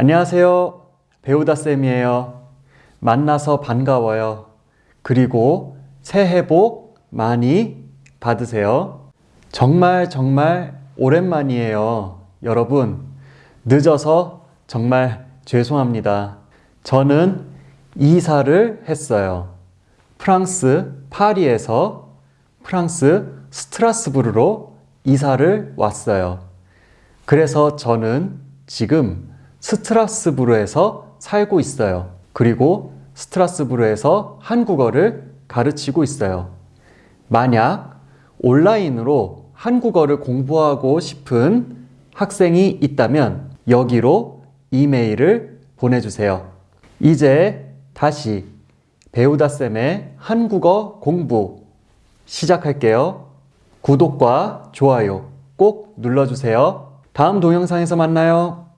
안녕하세요. 배우다쌤이에요. 만나서 반가워요. 그리고 새해 복 많이 받으세요. 정말 정말 오랜만이에요. 여러분, 늦어서 정말 죄송합니다. 저는 이사를 했어요. 프랑스 파리에서 프랑스 스트라스부르로 이사를 왔어요. 그래서 저는 지금 스트라스부르에서 살고 있어요. 그리고 스트라스부르에서 한국어를 가르치고 있어요. 만약 온라인으로 한국어를 공부하고 싶은 학생이 있다면 여기로 이메일을 보내주세요. 이제 다시 배우다쌤의 한국어 공부 시작할게요. 구독과 좋아요 꼭 눌러주세요. 다음 동영상에서 만나요.